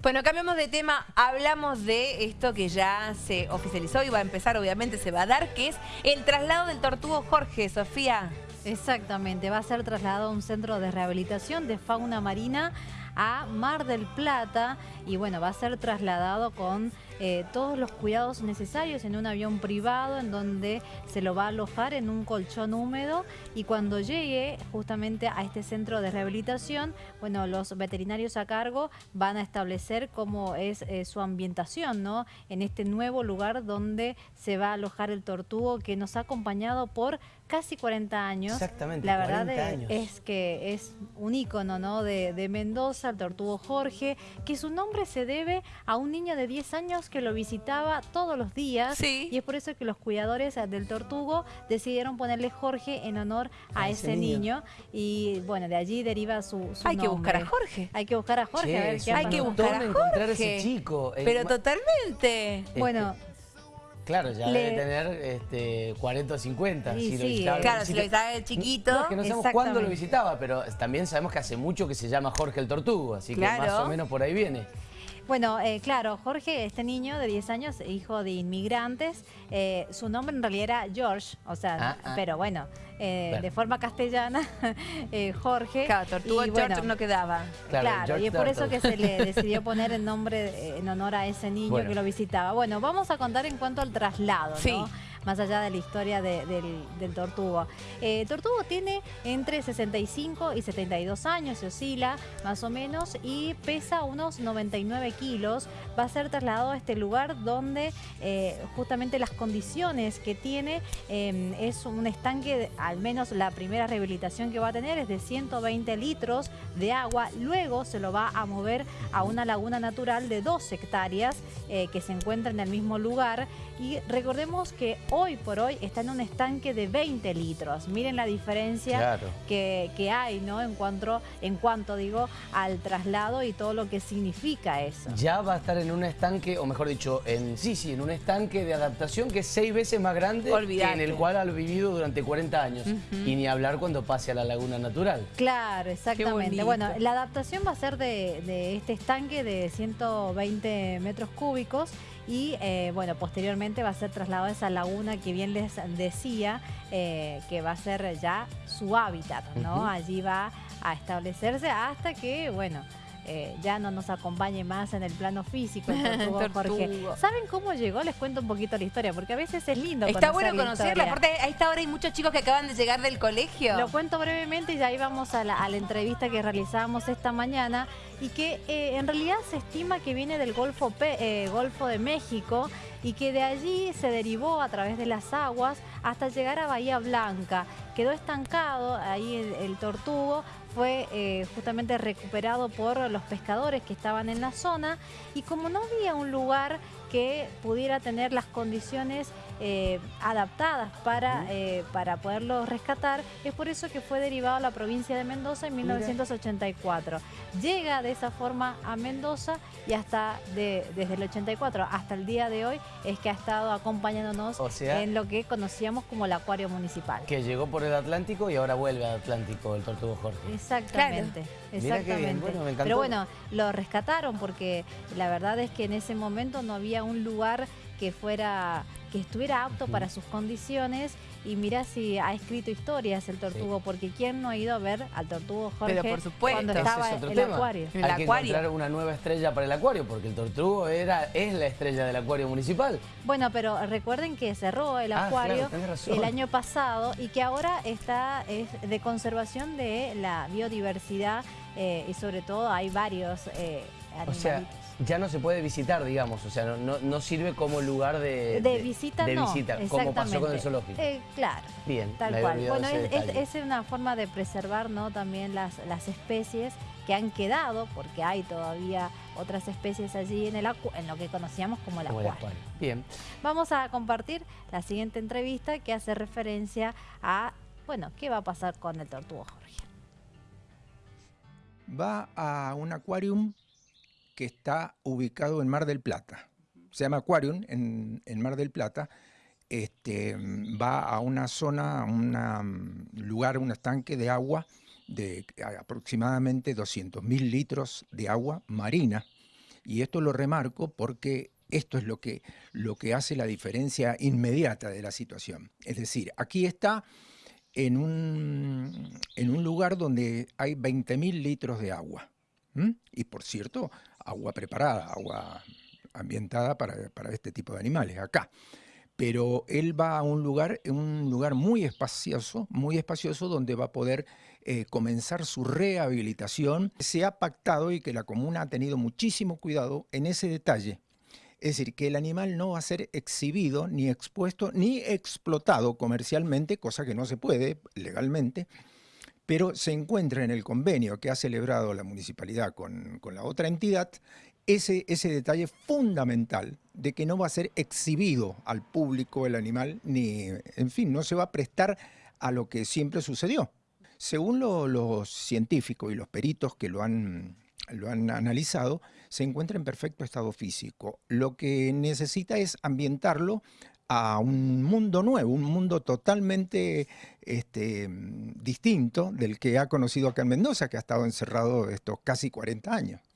Bueno, cambiamos de tema, hablamos de esto que ya se oficializó y va a empezar, obviamente se va a dar, que es el traslado del tortugo Jorge, Sofía. Exactamente, va a ser trasladado a un centro de rehabilitación de fauna marina a Mar del Plata y bueno, va a ser trasladado con eh, todos los cuidados necesarios en un avión privado en donde se lo va a alojar en un colchón húmedo y cuando llegue justamente a este centro de rehabilitación, bueno, los veterinarios a cargo van a establecer cómo es eh, su ambientación, ¿no? En este nuevo lugar donde se va a alojar el tortugo que nos ha acompañado por casi 40 años. Exactamente, La verdad es, que es un ícono ¿no? de, de Mendoza, el tortugo Jorge, que su nombre se debe a un niño de 10 años que lo visitaba todos los días y es por eso que los cuidadores del tortugo decidieron ponerle Jorge en honor a, ese, niño. y bueno, de allí deriva su, Hay que buscar a Jorge. Hay que buscar a Jorge, a ver qué Hay que buscar a Jorge. a ese chico. Eh, Pero totalmente. Este, bueno... Claro, ya debe tener este, 40 o 50. si sí, lo claro, si lo visitaba de chiquito. No, que no sabemos cuándo lo visitaba, pero también sabemos que hace mucho que se llama Jorge el Tortugo, así que más o menos por ahí viene. Bueno, eh, claro, Jorge, este niño de 10 años, hijo de inmigrantes, eh, su nombre en realidad era George, o sea, ah, ah. pero bueno, eh, de forma castellana, Jorge. Claro, Tortuga George no quedaba. Claro, y es por eso que se le decidió poner el nombre en honor a ese niño que lo visitaba. Bueno, vamos a contar en cuanto al traslado, ¿no? Más allá de la historia del, tortugo. Eh, tortugo tiene entre 65 y 72 años, se oscila más o menos, y pesa unos 99 kilos. Va a ser trasladado a este lugar donde eh, justamente las condiciones que tiene em, es un estanque, al menos la primera rehabilitación que va a tener es de 120 litros de agua. Luego se lo va a mover a una laguna natural de 2 hectáreas eh, que se encuentra en el mismo lugar. Y recordemos que hoy por hoy está en un estanque de 20 litros. Miren la diferencia que, hay ¿no? en, cuanto, en cuanto digo, al traslado y todo lo que significa eso. Ya va a estar en un estanque, o mejor dicho, en sí, sí, en un estanque de adaptación que es seis veces más grande que en el cual ha vivido durante 40 años. Y ni hablar cuando pase a la laguna natural. Claro, exactamente. Bueno, la adaptación va a ser de, de este estanque de 120 metros cúbicos y eh, bueno, posteriormente va a ser trasladado a esa laguna que bien les decía, eh, que va a ser ya su hábitat, ¿no? Allí va a establecerse hasta que, bueno, eh, ya no nos acompañe más en el plano físico el Jorge. ¿Saben cómo llegó? Les cuento un poquito la historia, porque a veces es lindo Está bueno conocerla, aparte a esta hora hay muchos chicos que acaban de llegar del colegio. Lo cuento brevemente y ya íbamos a la, entrevista que realizábamos esta mañana y que eh, en realidad se estima que viene del Golfo, eh, Golfo de México y que de allí se derivó a través de las aguas hasta llegar a Bahía Blanca. Quedó estancado ahí el, tortugo, fue eh, justamente recuperado por los pescadores que estaban en la zona y como no había un lugar que pudiera tener las condiciones eh, adaptadas para, eh, para poderlo rescatar. Es por eso que fue derivado a la provincia de Mendoza en 1984. Llega de esa forma a Mendoza y hasta desde el 84 hasta el día de hoy es que ha estado acompañándonos en lo que conocíamos como el acuario municipal. Que llegó por el Atlántico y ahora vuelve al Atlántico el Tortugo Jorge. Exactamente, exactamente. Pero bueno, lo rescataron porque la verdad es que en ese momento no había un lugar que fuera que estuviera apto para sus condiciones. Y mira si ha escrito historias el tortugo, porque ¿quién no ha ido a ver al tortugo Jorge por supuesto. cuando estaba en el acuario? Hay que encontrar una nueva estrella para el acuario, porque el tortugo era, es la estrella del acuario municipal. Bueno, pero recuerden que cerró el ah, acuario el año pasado y que ahora está es de conservación de la biodiversidad eh, y sobre todo hay varios eh, animalitos ya no se puede visitar, digamos, o sea, no, no, sirve como lugar de, de, visita, de visita como pasó con el zoológico. Eh, claro, Bien, tal cual. Bueno, es, es, una forma de preservar ¿no? también las, las especies que han quedado, porque hay todavía otras especies allí en, el en lo que conocíamos como el, acuario. Bien. Vamos a compartir la siguiente entrevista que hace referencia a, bueno, qué va a pasar con el tortugo Jorge. Va a un acuarium que está ubicado en Mar del Plata. Se llama Aquarium en, Mar del Plata. Este, va a una zona, a un lugar, un estanque de agua de aproximadamente 200.000 litros de agua marina Y esto lo remarco porque esto es lo que, lo que hace la diferencia inmediata de la situación. Es decir, aquí está en un, en un lugar donde hay 20.000 litros de agua. Y por cierto, agua preparada, agua ambientada para, para, este tipo de animales, acá. Pero él va a un lugar, un lugar muy espacioso, muy espacioso, donde va a poder eh, comenzar su rehabilitación. Se ha pactado y que la comuna ha tenido muchísimo cuidado en ese detalle. Es decir, que el animal no va a ser exhibido, ni expuesto, ni explotado comercialmente, cosa que no se puede legalmente, pero se encuentra en el convenio que ha celebrado la municipalidad con, la otra entidad ese, ese, detalle fundamental de que no va a ser exhibido al público el animal, ni, en fin, no se va a prestar a lo que siempre sucedió. Según los científicos y los peritos que lo han, lo han analizado, se encuentra en perfecto estado físico. Lo que necesita es ambientarlo a un mundo nuevo, un mundo totalmente este, distinto del que ha conocido acá en Mendoza, que ha estado encerrado estos casi 40 años.